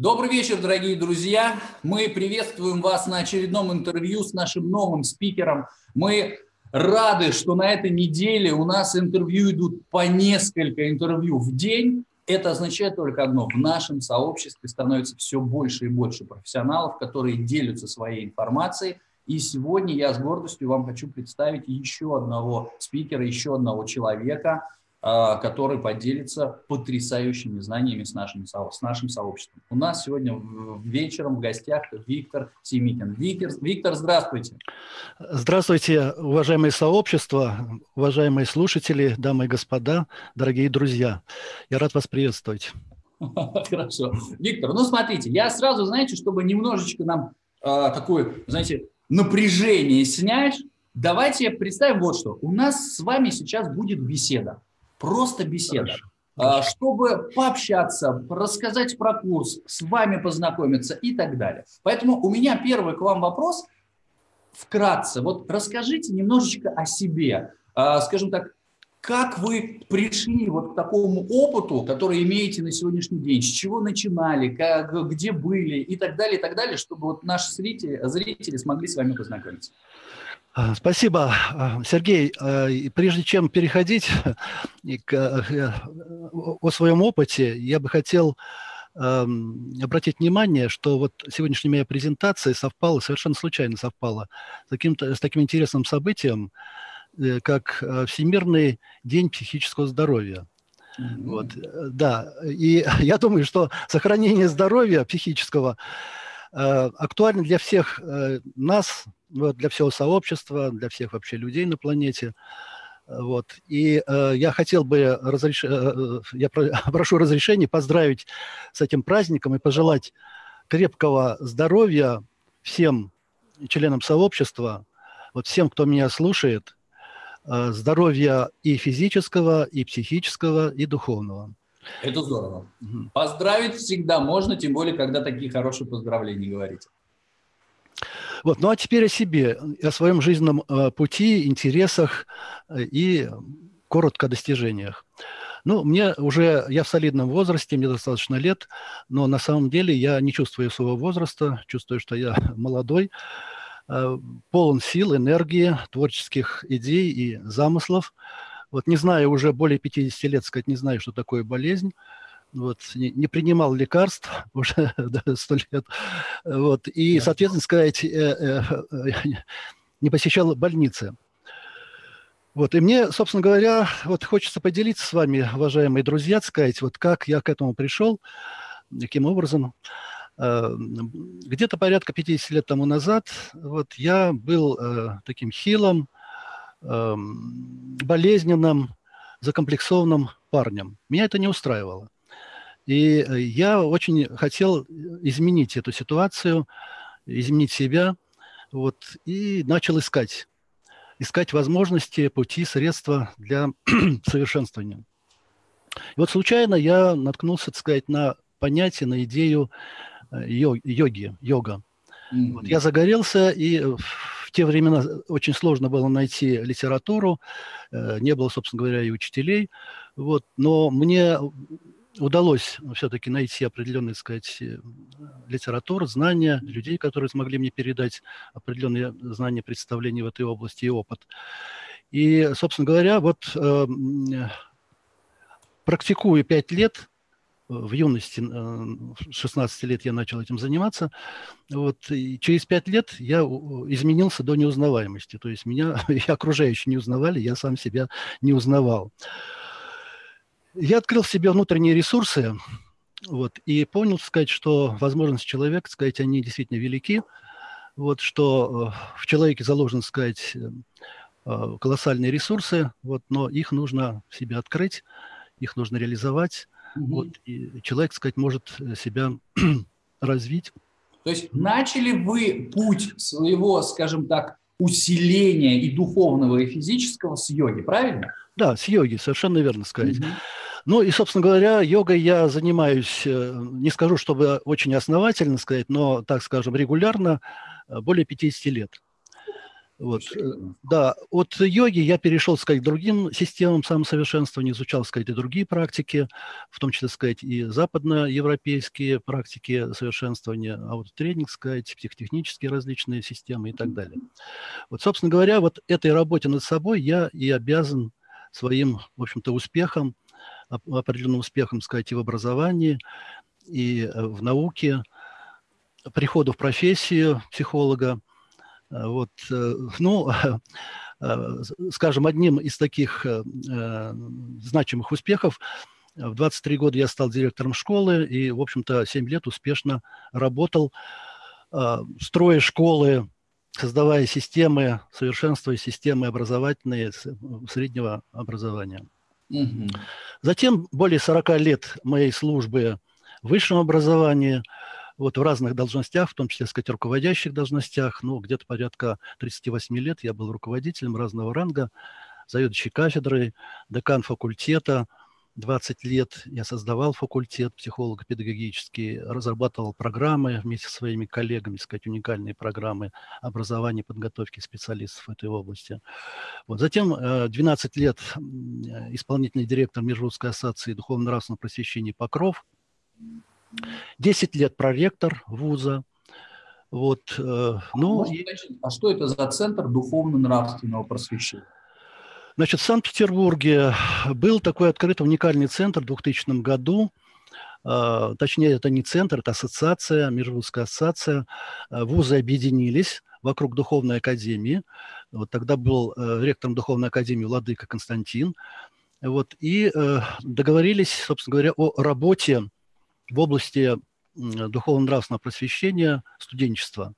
Добрый вечер, дорогие друзья. Мы приветствуем вас на очередном интервью с нашим новым спикером. Мы рады, что на этой неделе у нас интервью идут по несколько интервью в день. Это означает только одно. В нашем сообществе становится все больше и больше профессионалов, которые делятся своей информацией. И сегодня я с гордостью вам хочу представить еще одного спикера, еще одного человека – который поделится потрясающими знаниями с нашим, с нашим сообществом. У нас сегодня вечером в гостях Виктор Семикин. Виктор, Виктор, здравствуйте. Здравствуйте, уважаемые сообщества, уважаемые слушатели, дамы и господа, дорогие друзья. Я рад вас приветствовать. Хорошо. Виктор, ну смотрите, я сразу, знаете, чтобы немножечко нам э, такое, знаете, напряжение снять, давайте представим вот что. У нас с вами сейчас будет беседа. Просто беседа. Хорошо. Чтобы пообщаться, рассказать про курс, с вами познакомиться и так далее. Поэтому у меня первый к вам вопрос. Вкратце, вот расскажите немножечко о себе. А, скажем так, как вы пришли вот к такому опыту, который имеете на сегодняшний день? С чего начинали, как, где были и так далее, и так далее, чтобы вот наши зрители, зрители смогли с вами познакомиться? А, спасибо, а, Сергей. А, прежде чем переходить к, о своем опыте, я бы хотел обратить внимание, что вот сегодняшняя моя презентация совпала, совершенно случайно совпала с, таким, с таким интересным событием, э, как Всемирный день психического здоровья. Mm-hmm. Вот, э, да, и я думаю, что сохранение здоровья психического э, актуально для всех нас, вот, для всего сообщества, для всех вообще людей на планете. Вот. И э, я хотел бы, разреш... Э, э я прошу разрешения поздравить с этим праздником и пожелать крепкого здоровья всем членам сообщества, вот всем, кто меня слушает, э, здоровья и физического, и психического, и духовного. Это здорово. Угу. Поздравить всегда можно, тем более, когда такие хорошие поздравления говорите. Вот. Ну а теперь о себе, о своем жизненном э, пути, интересах э, и коротко о достижениях. Ну, мне уже, я в солидном возрасте, мне достаточно лет, но на самом деле я не чувствую своего возраста, чувствую, что я молодой, э, полон сил, энергии, творческих идей и замыслов. Вот не знаю, уже более 50 лет, сказать, не знаю, что такое болезнь вот, не, не принимал лекарств уже сто лет, вот, и, да. соответственно, сказать, э, э, не посещал больницы. Вот, и мне, собственно говоря, вот хочется поделиться с вами, уважаемые друзья, сказать, вот как я к этому пришел, каким образом. Э, где-то порядка 50 лет тому назад вот я был э, таким хилым, э, болезненным, закомплексованным парнем. Меня это не устраивало. И э, я очень хотел изменить эту ситуацию, изменить себя, вот, и начал искать. Искать возможности, пути, средства для совершенствования. И вот случайно я наткнулся, так сказать, на понятие, на идею э, йоги, йога. Mm-hmm. Вот я загорелся, и в те времена очень сложно было найти литературу, э, не было, собственно говоря, и учителей. Вот, но мне удалось все-таки найти определенные, сказать, э, литературу, знания, людей, которые смогли мне передать определенные знания, представления в этой области и опыт. И, собственно говоря, вот э, практикую пять лет, в юности, 16 э, лет я начал этим заниматься, вот, и через пять лет я изменился до неузнаваемости, то есть меня и окружающие не узнавали, я сам себя не узнавал. Я открыл в себе внутренние ресурсы вот, и понял, сказать, что возможности человека, сказать, они действительно велики, вот, что э, в человеке заложены, сказать, э, колоссальные ресурсы, вот, но их нужно в себе открыть, их нужно реализовать, угу. вот, и человек, сказать, может себя развить. То есть начали вы путь своего, скажем так, усиления и духовного, и физического с йоги, правильно? Да, с йоги, совершенно верно сказать. Угу. Ну и, собственно говоря, йогой я занимаюсь, э, не скажу, чтобы очень основательно сказать, но, так скажем, регулярно, э, более 50 лет. Вот. Э, да, от йоги я перешел, сказать, к другим системам самосовершенствования, изучал, сказать, и другие практики, в том числе, сказать, и западноевропейские практики совершенствования, а вот тренинг, сказать, психотехнические различные системы и так далее. Вот, собственно говоря, вот этой работе над собой я и обязан своим, в общем-то, успехом, определенным успехом, сказать, и в образовании, и э, в науке, приходу в профессию психолога – Э, вот, э, ну, скажем, одним из таких значимых успехов в 23 года я стал директором школы и, в общем-то, 7 лет успешно работал, строя школы, создавая системы, совершенствуя системы образовательные среднего образования. Затем более 40 лет моей службы в высшем образовании – вот в разных должностях, в том числе, сказать, руководящих должностях, ну, где-то порядка 38 лет я был руководителем разного ранга, заведующий кафедрой, декан факультета, 20 лет я создавал факультет психолого-педагогический, разрабатывал программы вместе со своими коллегами, сказать, уникальные программы образования и подготовки специалистов в этой области. Вот. Затем 12 э, лет исполнительный директор Межрусской ассоциации духовно-нравственного просвещения «Покров», 10 лет проректор вуза. Вот, э, ну, а, и... а что это за центр духовно-нравственного просвещения? Значит, в Санкт-Петербурге был такой открытый уникальный центр в 2000 году. Э, точнее, это не центр, это ассоциация, Межрусская ассоциация. Э, вузы объединились вокруг Духовной Академии. Вот тогда был э, ректором Духовной Академии Владыка Константин. Вот, и э, договорились, собственно говоря, о работе в области духовно-нравственного просвещения студенчества.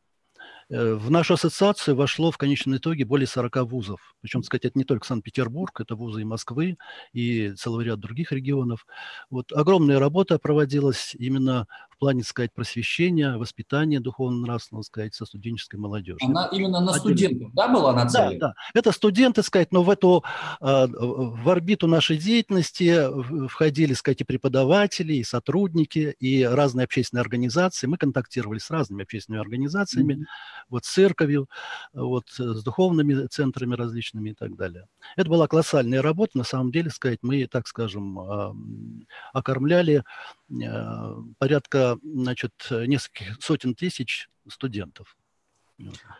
Э, в нашу ассоциацию вошло в конечном итоге более 40 вузов. Причем, сказать, это не только Санкт-Петербург, это вузы и Москвы, и целый ряд других регионов. Вот огромная работа проводилась именно плане, сказать, просвещения, воспитания духовно-нравственного, сказать, со студенческой молодежью. Она именно на студентов, да, была нацелена? Да, да. Это студенты, сказать, но в эту, а, в орбиту нашей деятельности входили, сказать, и преподаватели, и сотрудники, и разные общественные организации. Мы контактировали с разными общественными организациями, mm-hmm. вот с церковью, вот с духовными центрами различными и так далее. Это была колоссальная работа, на самом деле, сказать, мы, так скажем, окормляли Э, значит, нескольких сотен тысяч студентов.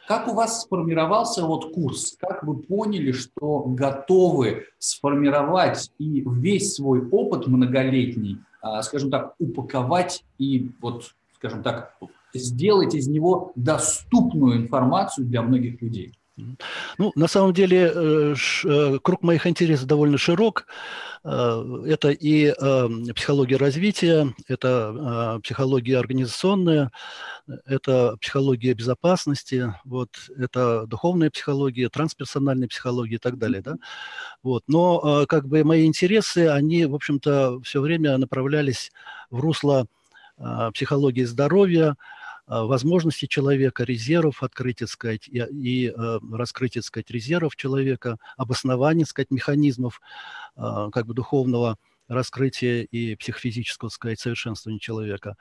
Как у вас сформировался вот курс? Как вы поняли, что готовы сформировать и весь свой опыт многолетний, а, скажем так, упаковать и вот, скажем так, сделать из него доступную информацию для многих людей? Ну, на самом деле, э, э, круг моих интересов довольно широк. Э, это и психология развития, это психология организационная, это психология безопасности, вот, это духовная психология, трансперсональная психология и так далее. Да? Вот. Но как бы мои интересы, они, в общем-то, все время направлялись в русло психологии здоровья, возможности человека, резервов открытия, сказать, и, и э, раскрытия, сказать, резервов человека, обоснования, сказать, механизмов э, как бы духовного раскрытия и психофизического, сказать, совершенствования человека.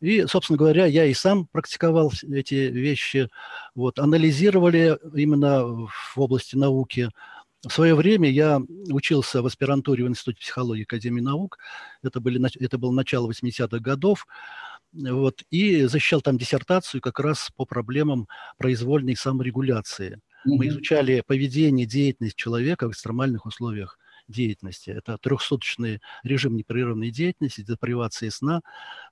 И, собственно говоря, я и сам практиковал эти вещи, вот, анализировали именно в области науки, в свое время я учился в аспирантуре в Институте психологии Академии наук. Это, были, это было начало 80-х годов. Вот, и защищал там диссертацию как раз по проблемам произвольной саморегуляции. Mm-hmm. Мы изучали поведение, деятельность человека в экстремальных условиях деятельности. Это трехсуточный режим непрерывной деятельности, депривации сна.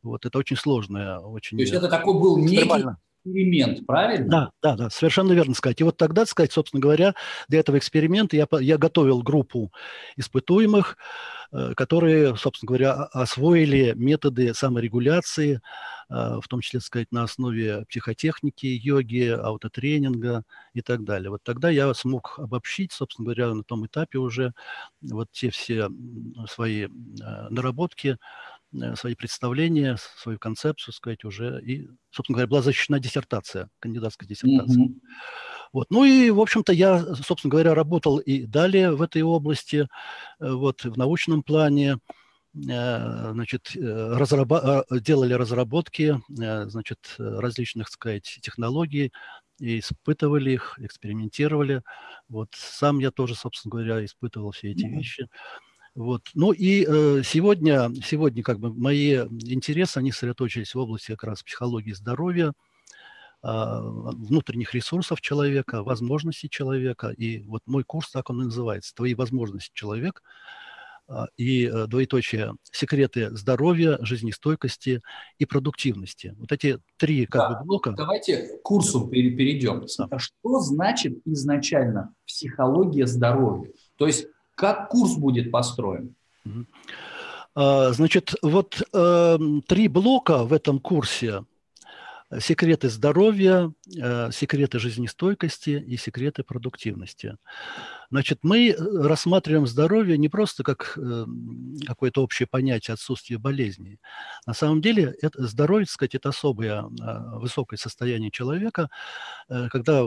Вот, это очень сложное, очень... То есть это такой был некий эксперимент, правильно? Да, да, да, совершенно верно сказать. И вот тогда, сказать, собственно говоря, для этого эксперимента я, я готовил группу испытуемых, Э, которые, собственно говоря, освоили методы саморегуляции, э, в том числе, сказать, на основе психотехники, йоги, аутотренинга и так далее. Вот тогда я смог обобщить, собственно говоря, на том этапе уже вот те все свои э, наработки, свои представления, свою концепцию, сказать, уже. И, собственно говоря, была защищена диссертация, кандидатская диссертация. Mm-hmm. Вот. Ну и, в общем-то, я, собственно говоря, работал и далее в этой области, э, вот, в научном плане, э, значит, э, разраба- делали разработки, значит, различных, так сказать, технологий и испытывали их, экспериментировали. Вот сам я тоже, собственно говоря, испытывал все эти вещи. Вот. Ну и э, сегодня, сегодня как бы мои интересы, они сосредоточились в области как раз психологии здоровья, э, внутренних ресурсов человека, возможностей человека. И вот мой курс, так он и называется, «Твои возможности человек», а, и э, двоеточие секреты здоровья, жизнестойкости и продуктивности. Вот эти три как да, бы блока. Давайте к курсу перейдем. Да. Что значит изначально психология здоровья? То есть как курс будет построен? А, значит, вот э, три блока в этом курсе секреты здоровья, э, секреты жизнестойкости и секреты продуктивности. Значит, мы э, рассматриваем здоровье не просто как э, какое-то общее понятие отсутствия болезней. На самом деле это здоровье, так сказать, это особое высокое состояние человека, когда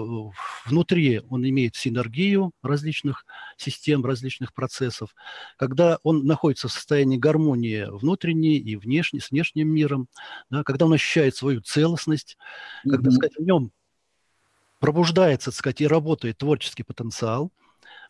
внутри он имеет синергию различных систем, различных процессов, когда он находится в состоянии гармонии внутренней и внешней, с внешним миром, да, когда он ощущает свою целостность, mm-hmm. когда, так сказать, в нем пробуждается, так сказать, и работает творческий потенциал –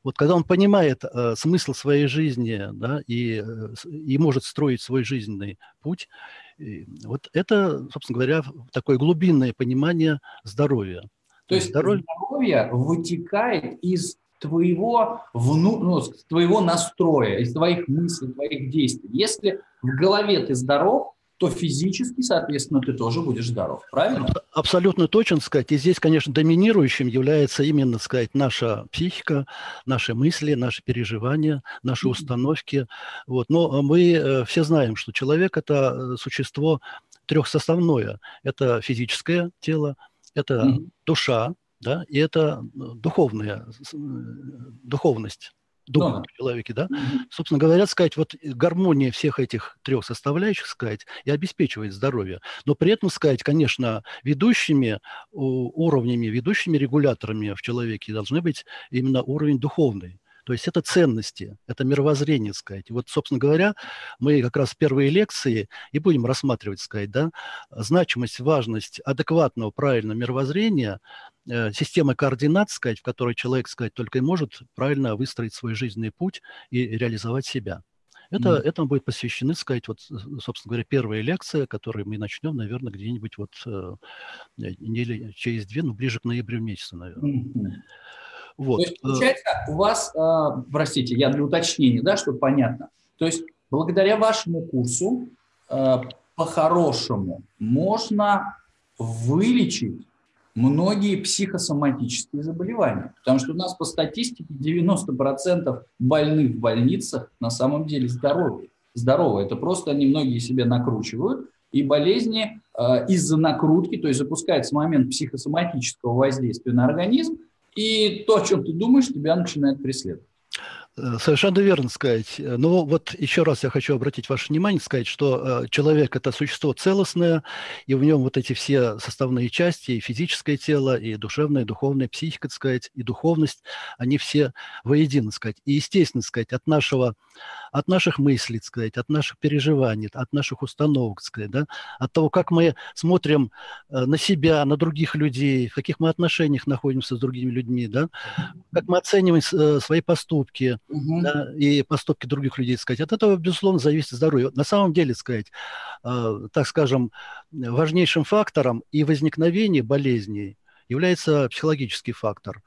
вот когда он понимает э, смысл своей жизни да, и, э, и может строить свой жизненный путь, и вот это, собственно говоря, такое глубинное понимание здоровья. То есть здоровье, здоровье вытекает из твоего, вну, ну, твоего настроя, из твоих мыслей, твоих действий. Если в голове ты здоров, то физически, соответственно, ты тоже будешь здоров, правильно? Абсолютно точно сказать. И здесь, конечно, доминирующим является именно, сказать, наша психика, наши мысли, наши переживания, наши установки. Вот. Но мы э, все знаем, что человек – это э, существо трехсоставное. Это физическое тело, это mm-hmm. душа, да, и это э, духовная, духовность духа да. в человеке, да, mm-hmm. собственно говоря, сказать, вот гармония всех этих трех составляющих, сказать, и обеспечивает здоровье. Но при этом, сказать, конечно, ведущими уровнями, ведущими регуляторами в человеке должны быть именно уровень духовный. То есть это ценности, это мировоззрение, сказать. вот, собственно говоря, мы как раз первые лекции и будем рассматривать, сказать, да, значимость, важность адекватного, правильного мировоззрения, э, системы координат, сказать, в которой человек, сказать, только и может правильно выстроить свой жизненный путь и реализовать себя. Это, mm. Этому будет посвящены, сказать, вот, собственно говоря, первая лекция, которую мы начнем, наверное, где-нибудь вот э, недели через две, ну, ближе к ноябрю месяцу, наверное. Mm-hmm. Вот. То есть, получается, у вас, э, простите, я для уточнения, да, чтобы понятно. То есть, благодаря вашему курсу, э, по-хорошему, можно вылечить многие психосоматические заболевания. Потому что у нас по статистике 90% больных в больницах на самом деле здоровы. Здоровы. Это просто они многие себе накручивают. И болезни э, из-за накрутки, то есть запускается момент психосоматического воздействия на организм, и то, о чем ты думаешь, тебя начинает преследовать. Э, совершенно верно сказать. Но вот еще раз я хочу обратить ваше внимание, сказать, что э, человек – это существо целостное, и в нем вот эти все составные части, и физическое тело, и душевное, и духовное, психика, так сказать, и духовность, они все воедино, сказать. И, естественно, сказать, от нашего от наших мыслей, так сказать, от наших переживаний, от наших установок, так сказать, да, от того, как мы смотрим э, на себя, на других людей, в каких мы отношениях находимся с другими людьми, да, как мы оцениваем э, свои поступки угу. да, и поступки других людей, так сказать. От этого, безусловно, зависит здоровье. На самом деле, так сказать, э, так скажем, важнейшим фактором и возникновения болезней является психологический фактор.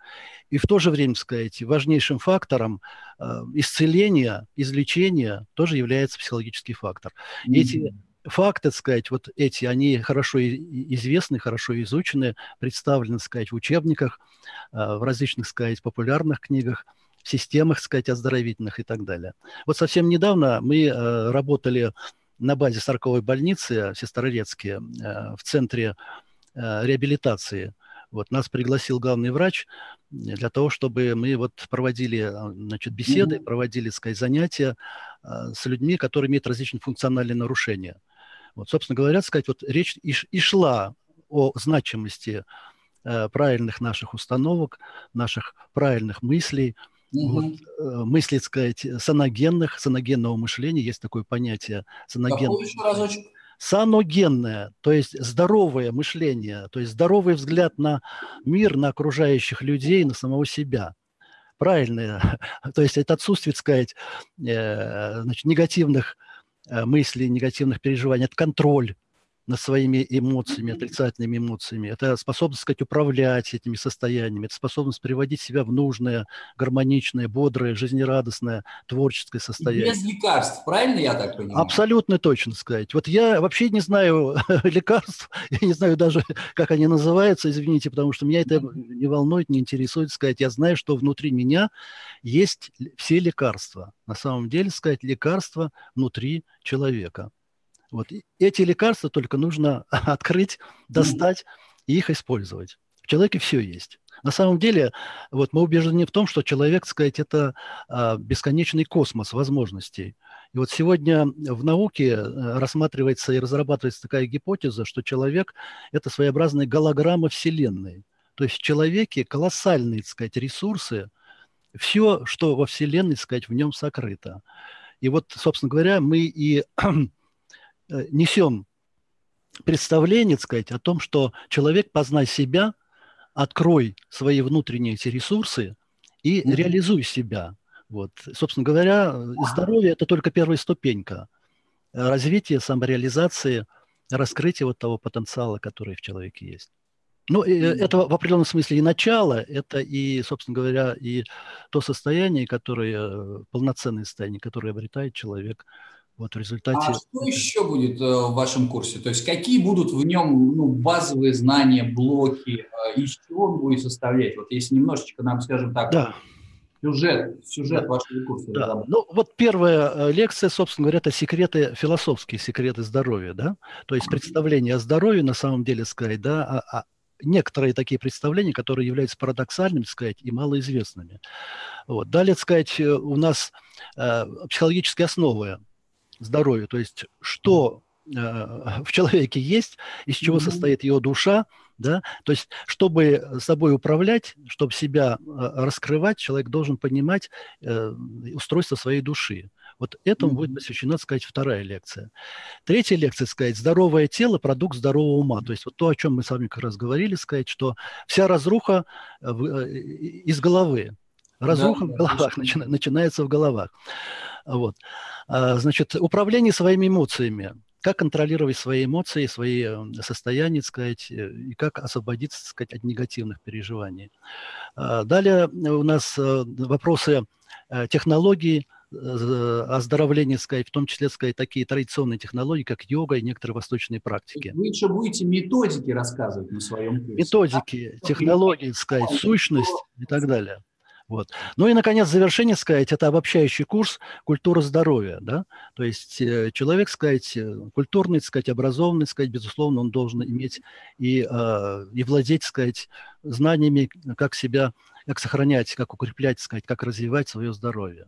И в то же время, сказать, важнейшим фактором э, исцеления, излечения тоже является психологический фактор. Mm-hmm. Эти факты, сказать, вот эти, они хорошо известны, хорошо изучены, представлены, сказать, в учебниках, э, в различных, сказать, популярных книгах, в системах, сказать, оздоровительных и так далее. Вот совсем недавно мы э, работали на базе Сарковой больницы в Сестрорецке в центре реабилитации – вот нас пригласил главный врач для того, чтобы мы вот проводили а, значит, беседы, проводили, сказать, занятия а, с людьми, которые имеют различные функциональные нарушения. Вот, собственно говоря, сказать, вот речь и, и шла о значимости э, правильных наших установок, наших правильных мыслей, угу. вот, э, мыслей, сказать, саногенных, саногенного мышления, есть такое понятие. Саноген... саногенное, то есть здоровое мышление, то есть здоровый взгляд на мир, на окружающих людей, на самого себя. Правильное. То есть это отсутствие, так сказать, э, значит, негативных э, мыслей, негативных переживаний, это контроль над своими эмоциями, отрицательными эмоциями. Это способность, сказать, управлять этими состояниями. Это способность приводить себя в нужное, гармоничное, бодрое, жизнерадостное, творческое состояние. Без лекарств, правильно я так понимаю? Абсолютно точно сказать. Вот я вообще не знаю лекарств, я не знаю даже, как они называются, извините, потому что меня это не волнует, не интересует сказать. Я знаю, что внутри меня есть все лекарства. На самом деле, сказать, лекарства внутри человека. Вот эти лекарства только нужно открыть, достать и их использовать. В человеке все есть. На самом деле, вот мы убеждены в том, что человек, так сказать, это а, бесконечный космос возможностей. И вот сегодня в науке э, рассматривается и разрабатывается такая гипотеза, что человек – это своеобразная голограмма Вселенной. То есть в человеке колоссальные, так сказать, ресурсы, все, что во Вселенной, так сказать, в нем сокрыто. И вот, собственно говоря, мы и несем представление, так сказать, о том, что человек, познай себя, открой свои внутренние эти ресурсы и mm-hmm. реализуй себя. Вот. Собственно говоря, здоровье – это только первая ступенька развития, самореализации, раскрытия вот того потенциала, который в человеке есть. Ну, mm-hmm. это в определенном смысле и начало, это и, собственно говоря, и то состояние, которое, э, полноценное состояние, которое обретает человек вот в результате... А что еще будет э, в вашем курсе? То есть какие будут в нем ну, базовые знания, блоки, э, из чего он будет составлять? Вот если немножечко нам, скажем так, да. сюжет, сюжет да. вашего курса. Да. Ну вот первая э, лекция, собственно говоря, это секреты, философские секреты здоровья, да? То есть представление о здоровье, на самом деле, сказать, да, а, а некоторые такие представления, которые являются парадоксальными, сказать, и малоизвестными. Вот. Далее, сказать, у нас э, психологические основы здоровью, то есть что э, в человеке есть, из чего mm-hmm. состоит его душа, да, то есть чтобы собой управлять, чтобы себя э, раскрывать, человек должен понимать э, устройство своей души. Вот этому mm-hmm. будет посвящена, сказать, вторая лекция. Третья лекция, сказать, здоровое тело, продукт здорового ума. То есть вот то, о чем мы с вами как раз говорили, сказать, что вся разруха э, из головы. Разруха да, в головах, да, начи- начинается в головах. Вот. А, значит, управление своими эмоциями. Как контролировать свои эмоции, свои э, состояния, сказать, э, и как освободиться, так сказать, от негативных переживаний. А, далее у нас э, вопросы технологий, оздоровления, сказать, в том числе, сказать, такие традиционные технологии, как йога и некоторые восточные практики. Вы еще будете методики рассказывать на своем курсе. Методики, технологии, сказать, сущность и так далее. Вот. Ну и, наконец, завершение, сказать, это обобщающий курс «Культура здоровья». Да? То есть э, человек, сказать, э, культурный, сказать, образованный, сказать, безусловно, он должен иметь и, э, и владеть, сказать, знаниями, как себя, как сохранять, как укреплять, сказать, как развивать свое здоровье.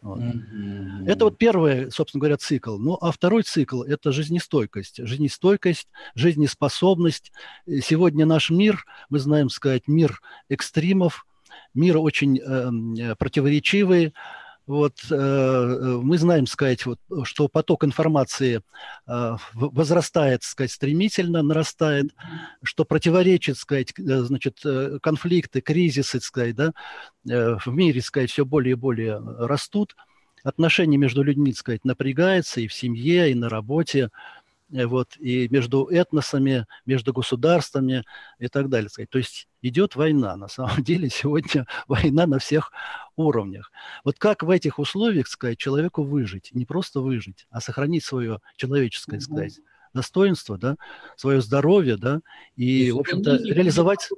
Вот. Mm-hmm. Это вот первый, собственно говоря, цикл. Ну, а второй цикл – это жизнестойкость. Жизнестойкость, жизнеспособность. Сегодня наш мир, мы знаем, сказать, мир экстримов, мир очень эм, э, противоречивый. Вот э, э, мы знаем, сказать, вот, что поток информации э, возрастает, сказать, стремительно, нарастает, что противоречит, сказать, э, значит, э, конфликты, кризисы, сказать, да, э, в мире, сказать, все более и более растут. Отношения между людьми, сказать, напрягаются и в семье, и на работе. Э, вот, и между этносами, между государствами и так далее. То есть идет война. На самом деле сегодня война на всех уровнях. Вот как в этих условиях, сказать, человеку выжить? Не просто выжить, а сохранить свое человеческое, сказать, достоинство, да, свое здоровье, да, и, в общем-то, реализовать...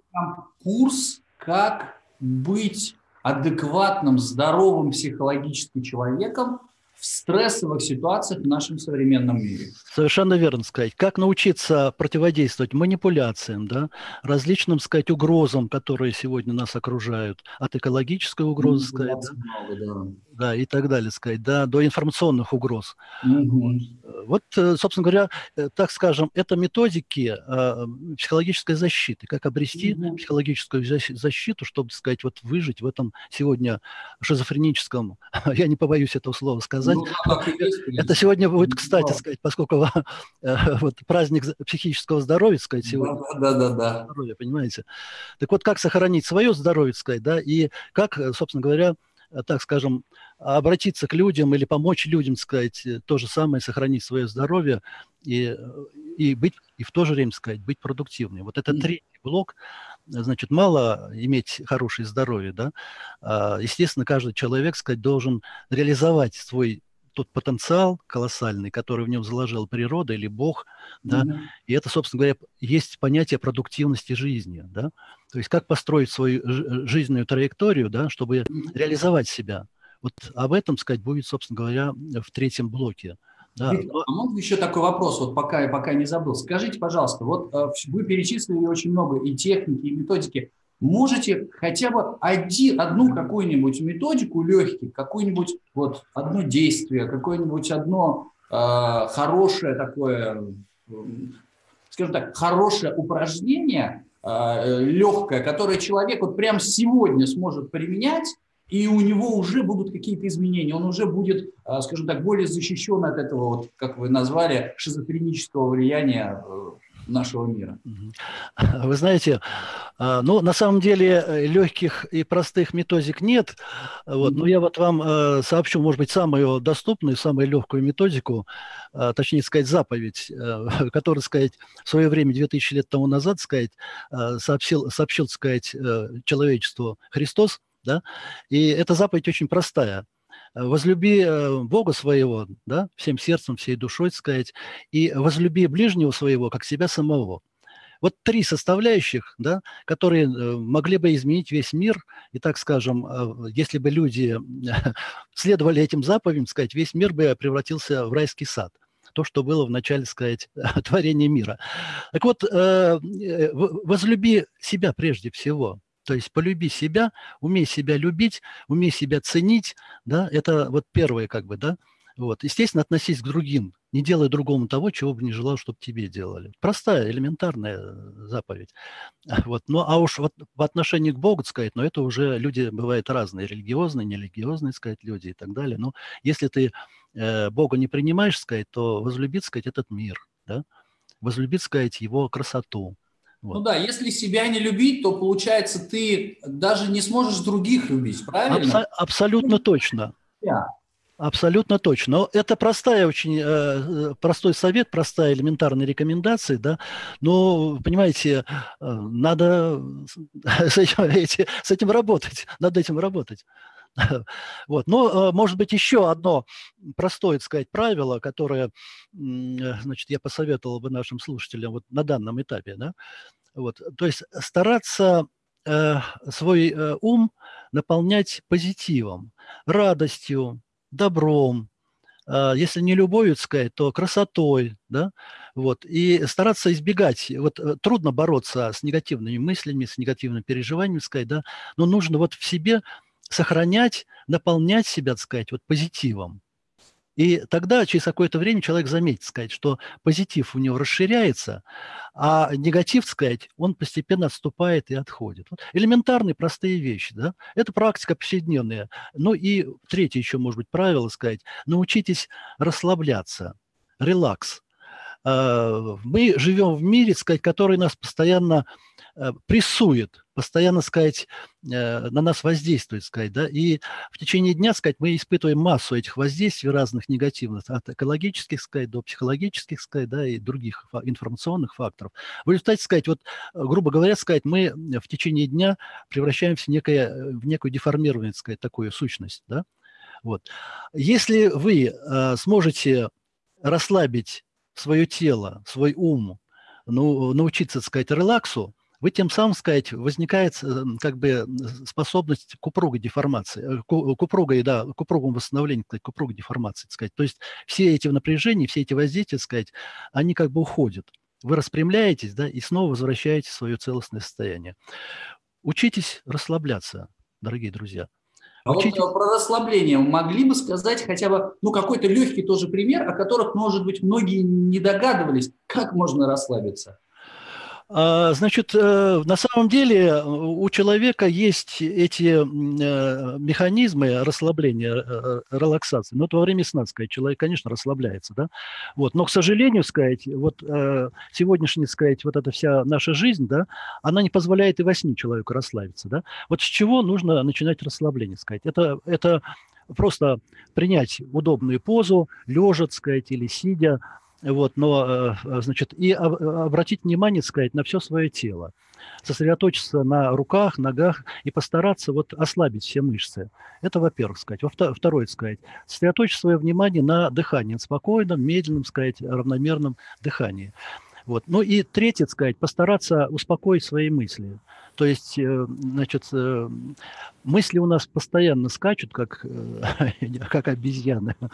Курс, как быть адекватным, здоровым психологически человеком – в стрессовых ситуациях в нашем современном мире. Совершенно верно сказать. Как научиться противодействовать манипуляциям, да, различным, сказать, угрозам, которые сегодня нас окружают, от экологической угрозы, сказать, да, много, да. Да, и так далее, сказать, да, до информационных угроз. Угу. Вот, э, собственно говоря, э, так скажем, это методики э, психологической защиты, как обрести угу. психологическую защиту, чтобы, так сказать, вот выжить в этом сегодня шизофреническом, я не побоюсь этого слова сказать. Ну, да, есть, это сегодня будет, кстати, да. сказать, поскольку вот праздник психического здоровья, сказать, сегодня. Да, да, да. да. Здоровья, понимаете? Так вот, как сохранить свое здоровье, сказать, да, и как, собственно говоря, так скажем, обратиться к людям или помочь людям, сказать, э, то же самое, сохранить свое здоровье и, и быть, и в то же время, сказать, быть продуктивным. Вот это третий блок, значит, мало иметь хорошее здоровье, да, а, естественно, каждый человек, сказать, должен реализовать свой тот потенциал колоссальный, который в нем заложила природа или Бог, да, mm-hmm. и это, собственно говоря, есть понятие продуктивности жизни, да, то есть как построить свою жизненную траекторию, да, чтобы mm-hmm. реализовать себя. Вот об этом, сказать, будет, собственно говоря, в третьем блоке. Да. Виктор, а можно еще такой вопрос, вот пока, пока не забыл. Скажите, пожалуйста, вот э, вы перечислили очень много и техники, и методики. Можете хотя бы один, одну какую-нибудь методику легких, какое-нибудь вот одно действие, какое-нибудь одно э, хорошее такое, скажем так, хорошее упражнение, э, легкое, которое человек вот прямо сегодня сможет применять, и у него уже будут какие-то изменения, он уже будет, э, скажем так, более защищен от этого, вот, как вы назвали, шизофренического влияния нашего мира. Вы знаете, а, ну, на самом деле э, легких и простых методик нет. Вот, но я вот вам э, сообщу, может быть, самую доступную, самую легкую методику, а, точнее сказать, заповедь, э, которую, сказать, в свое время, 2000 лет тому назад, сказать, сообщил, сообщил, сказать, человечеству Христос, да, и эта заповедь очень простая – возлюби э, Бога своего, да, всем сердцем, всей душой, сказать, и возлюби ближнего своего, как себя самого. Вот три составляющих, да, которые э, могли бы изменить весь мир. И так скажем, э, если бы люди следовали этим заповедям, сказать, весь мир бы превратился в райский сад то, что было в начале, сказать, творения мира. Так вот, возлюби себя прежде всего. То есть полюби себя, умей себя любить, умей себя ценить, да, это вот первое как бы, да. Вот. Естественно, относись к другим, не делай другому того, чего бы не желал, чтобы тебе делали. Простая, элементарная э, заповедь. Вот. Ну, а уж вот в отношении к Богу, сказать, но это уже люди бывают разные, религиозные, нерелигиозные, сказать, люди и так далее. Но если ты э, Бога не принимаешь, сказать, то возлюбить, сказать, этот мир, да, возлюбить, сказать, его красоту, вот. Ну да, если себя не любить, то получается ты даже не сможешь других любить, правильно? Абсо- абсолютно точно. Yeah. Абсолютно точно. Но это простая очень э, э, простой совет, простая элементарная рекомендация, да. Но понимаете, э, надо с этим, эти, с этим работать, над этим работать. Вот. Но, э, может быть, еще одно простое, так сказать, правило, которое, значит, я посоветовал бы нашим слушателям вот на данном этапе, да, вот, то есть стараться э, свой э, ум наполнять позитивом, радостью, добром, э, если не любовью, сказать, то красотой, да, вот, и стараться избегать, вот э, трудно бороться с негативными мыслями, с негативными переживаниями, сказать, да, но нужно вот в себе сохранять, наполнять себя, так сказать, вот позитивом. И тогда через какое-то время человек заметит, сказать, что позитив у него расширяется, а негатив, сказать, он постепенно отступает и отходит. Вот элементарные, простые вещи. Да? Это практика повседневная. Ну и третье еще, может быть, правило, сказать, научитесь расслабляться, релакс. А, мы живем в мире, сказать, который нас постоянно Э, прессует, постоянно, сказать, э, на нас воздействует, сказать, да, и в течение дня, сказать, мы испытываем массу этих воздействий разных негативных, от экологических, сказать, до психологических, сказать, да, и других информационных факторов. В результате, сказать, вот, грубо говоря, сказать, мы в течение дня превращаемся в, некое, в некую деформированную, сказать, такую сущность, да, вот. Если вы э, сможете расслабить свое тело, свой ум, ну, научиться, так сказать, релаксу, вы тем самым, сказать, возникает э, как бы способность к упругой деформации, э, к упругой, да, к упругому восстановлению, к упругой деформации, так сказать. То есть все эти напряжения, все эти воздействия, так сказать, они как бы уходят. Вы распрямляетесь, да, и снова возвращаете свое целостное состояние. Учитесь расслабляться, дорогие друзья. А Учите... вот про расслабление могли бы сказать хотя бы, ну, какой-то легкий тоже пример, о которых, может быть, многие не догадывались, как можно расслабиться? А, значит, э, на самом деле у человека есть эти э, механизмы расслабления, э, релаксации. Но вот во время сна, сказать, человек, конечно, расслабляется, да. Вот. Но, к сожалению, сказать, вот сегодняшняя, сказать, вот эта вся наша жизнь, да, она не позволяет и во сне человеку расслабиться, да. Вот с чего нужно начинать расслабление, сказать? Это, это просто принять удобную позу, лежа, сказать, или сидя, вот, но, э, значит, и обратить внимание, сказать, на все свое тело, сосредоточиться на руках, ногах и постараться вот ослабить все мышцы. Это, во-первых, сказать. Во-вторых, сказать, сосредоточить свое внимание на дыхании, спокойном, медленном, сказать, равномерном дыхании. Вот. Ну и третье, сказать, постараться успокоить свои мысли. То есть, э, значит, э, мысли у нас постоянно скачут, как, э, как обезьяны.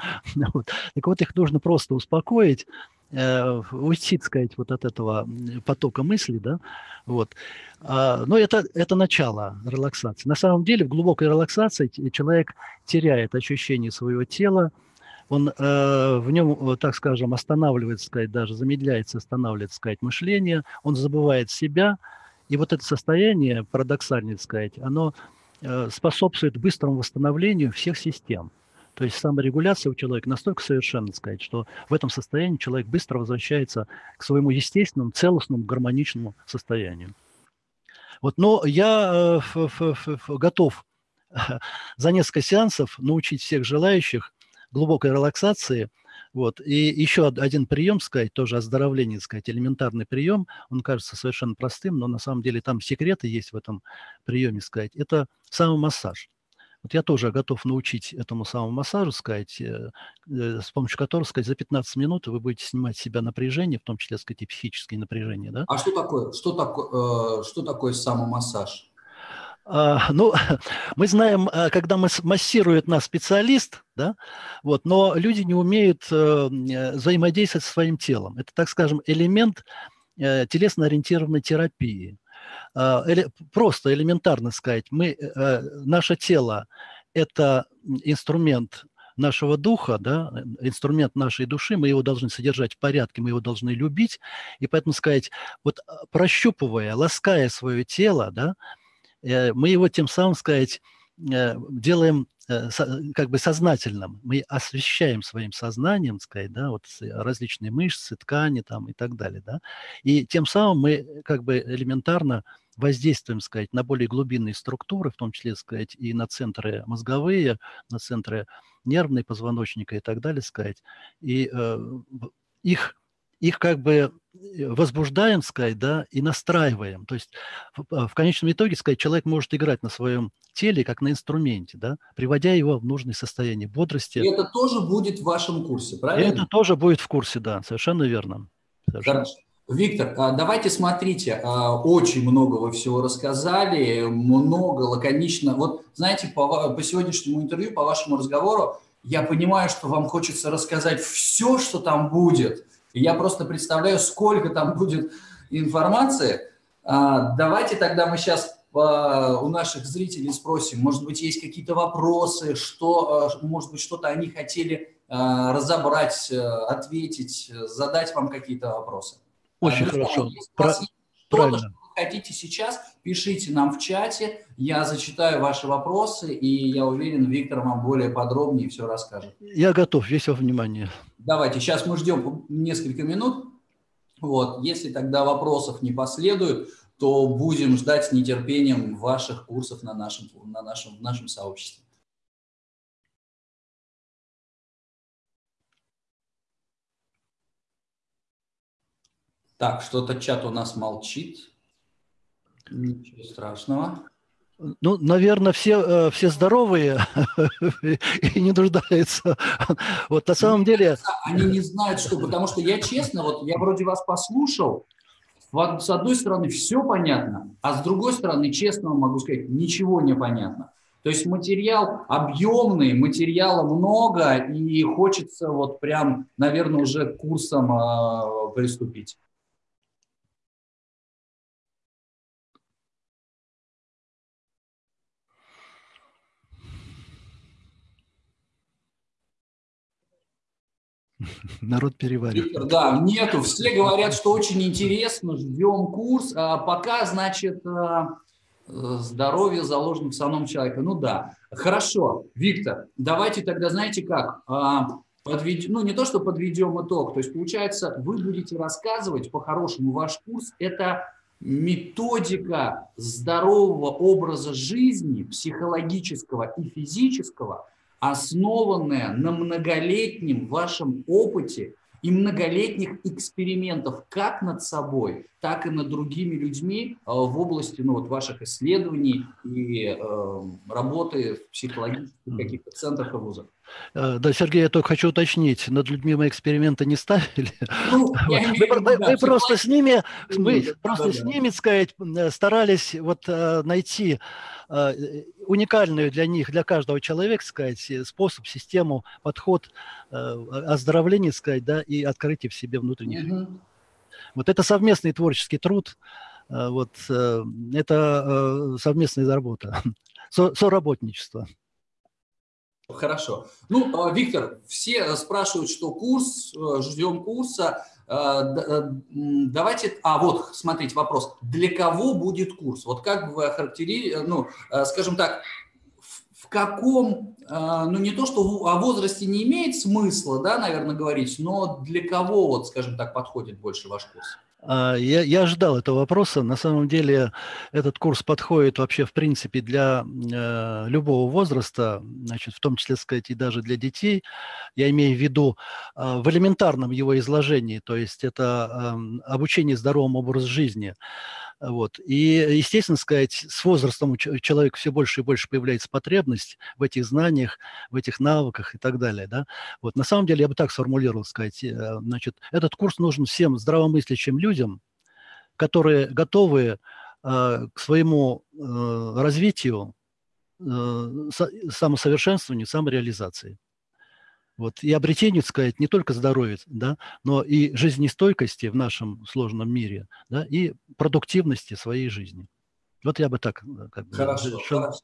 Вот. Так вот, их нужно просто успокоить, уйти, сказать, вот от этого потока мыслей, да, вот. А, но это, это начало релаксации. На самом деле, в глубокой релаксации человек теряет ощущение своего тела, он э, в нем, так скажем, останавливается, сказать, даже замедляется, останавливается, сказать, мышление, он забывает себя, и вот это состояние, парадоксально сказать, оно э, способствует быстрому восстановлению всех систем. То есть саморегуляция у человека настолько совершенна, сказать, что в этом состоянии человек быстро возвращается к своему естественному, целостному, гармоничному состоянию. Вот, но я э, готов за несколько сеансов научить всех желающих глубокой релаксации – вот. И еще один прием, сказать, тоже оздоровление, сказать, элементарный прием, он кажется совершенно простым, но на самом деле там секреты есть в этом приеме, сказать, это самомассаж. Вот я тоже готов научить этому самому массажу, сказать, э, э, с помощью которого, сказать, за 15 минут вы будете снимать с себя напряжение, в том числе, сказать, и психические напряжения. Да? А что такое, что такое, э, что такое самомассаж? А, ну, мы знаем, а, когда массирует нас специалист, да, вот, но люди не умеют э, э, взаимодействовать со своим телом. Это, так скажем, элемент э, телесно-ориентированной терапии. А, просто элементарно сказать, мы, наше тело – это инструмент нашего духа, да, инструмент нашей души, мы его должны содержать в порядке, мы его должны любить, и поэтому сказать, вот прощупывая, лаская свое тело, да, мы его тем самым, сказать, э, делаем э, как бы сознательным. Мы освещаем своим сознанием, сказать, да, вот различные мышцы, ткани там и так далее, да. И тем самым мы как бы элементарно воздействуем, сказать, на более глубинные структуры, в том числе, сказать, и на центры мозговые, на центры нервные позвоночника и так далее, сказать. И э, их их как бы э, возбуждаем, сказать, да, и настраиваем. То есть в, а, в конечном итоге, сказать, человек может играть на своем теле, как на инструменте, да, приводя его в нужное состояние бодрости. И это тоже будет в вашем курсе, правильно? И это тоже будет в курсе, да, совершенно верно. Совершенно. Хорошо. Виктор, а, давайте смотрите, а, очень много вы всего рассказали, много лаконично. Вот знаете, по, по сегодняшнему интервью, по вашему разговору, я понимаю, что вам хочется рассказать все, что там будет – я просто представляю, сколько там будет информации. А, давайте тогда мы сейчас а, у наших зрителей спросим, может быть, есть какие-то вопросы, что, а, может быть, что-то они хотели разобрать, ответить, задать вам какие-то вопросы. Очень Друзья, хорошо. Если Про... Правильно. Хотите сейчас, пишите нам в чате, я зачитаю ваши вопросы, и я уверен, Виктор вам более подробнее все расскажет. Я готов, весь во внимание. Давайте, сейчас мы ждем несколько минут. Вот, если тогда вопросов не последует, то будем ждать с нетерпением ваших курсов на нашем, на нашем, в нашем сообществе. Так, что-то чат у нас молчит. Ничего страшного. Ну, наверное, все, э, все здоровые и не нуждаются. Вот на самом деле... Они не знают, что... Потому что я честно, вот я вроде вас послушал, с одной стороны, все понятно, а с другой стороны, честно могу сказать, ничего не понятно. То есть материал объемный, материала много, и хочется вот прям, наверное, уже курсом э, приступить. Народ переварит. Виктор, да, нету. Все говорят, что очень интересно, ждем курс. А пока, значит, а, здоровье заложено в самом человеке. Ну да, хорошо. Виктор, давайте тогда, знаете как, а, подведем, ну не то, что подведем итог, то есть получается, вы будете рассказывать по-хорошему ваш курс, это методика здорового образа жизни, психологического и физического, основанная на многолетнем вашем опыте и многолетних экспериментов как над собой, так и над другими людьми э, в области ну, вот, ваших исследований и э, работы в психологических каких-то центрах и вузах. Э, да, Сергей, я только хочу уточнить, над людьми мы эксперименты не ставили. Ну, мы, просто с ними, мы да, просто да, с ними, сказать, старались вот найти уникальную для них, для каждого человека, сказать, способ, систему, подход оздоровления, сказать, да, и открытия в себе внутренних. Угу. Вот это совместный творческий труд, вот это совместная работа, соработничество. Хорошо. Ну, а, Виктор, все спрашивают, что курс, э, ждем курса. Э, э, давайте, а вот, смотрите, вопрос. Для кого будет курс? Вот как вы охарактеризуете, ну, скажем так, каком, ну не то, что о возрасте не имеет смысла, да, наверное, говорить, но для кого, вот, скажем так, подходит больше ваш курс? А, я, я ожидал этого вопроса. На самом деле этот курс подходит вообще в принципе для э, любого возраста, значит, в том числе, сказать, и даже для детей. Я имею в виду э, в элементарном его изложении, то есть это э, обучение здоровому образу жизни. Вот. И, естественно, сказать, с возрастом у человека все больше и больше появляется потребность в этих знаниях, в этих навыках и так далее. Да? Вот. На самом деле, я бы так сформулировал, сказать, э, значит, этот курс нужен всем здравомыслящим людям, которые готовы э, к своему э, развитию, э, самосовершенствованию, самореализации. Вот, и обретению, сказать, не только здоровья, да, но и жизнестойкости в нашем сложном мире, да, и продуктивности своей жизни. Вот я бы так э, как бы, хорошо, хорошо.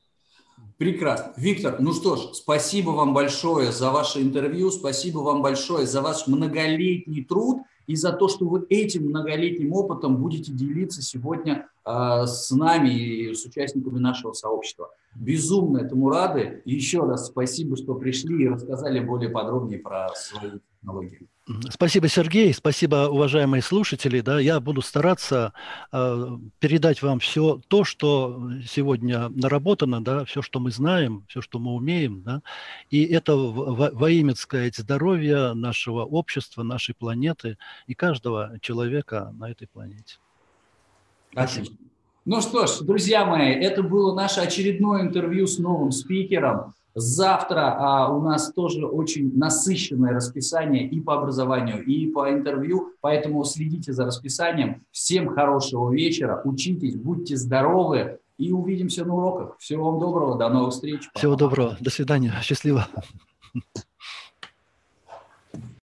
Прекрасно. Виктор, ну что ж, спасибо вам большое за ваше интервью, спасибо вам большое за ваш многолетний труд и за то, что вы этим многолетним опытом будете делиться сегодня э, с нами и с участниками нашего сообщества. Безумно этому рады. И еще раз спасибо, что пришли и рассказали более подробнее про свои технологии. Спасибо, Сергей. Спасибо, уважаемые слушатели. Да, я буду стараться э, передать вам все то, что сегодня наработано, да, все, что мы знаем, все, что мы умеем. Да, и это во, во имя, сказать, здоровья нашего общества, нашей планеты и каждого человека на этой планете. Спасибо. Ну что ж, друзья мои, это было наше очередное интервью с новым спикером. Завтра а, у нас тоже очень насыщенное расписание и по образованию, и по интервью, поэтому следите за расписанием. Всем хорошего вечера, учитесь, будьте здоровы и увидимся на уроках. Всего вам доброго, до новых встреч. Всего доброго, до свидания, счастливо.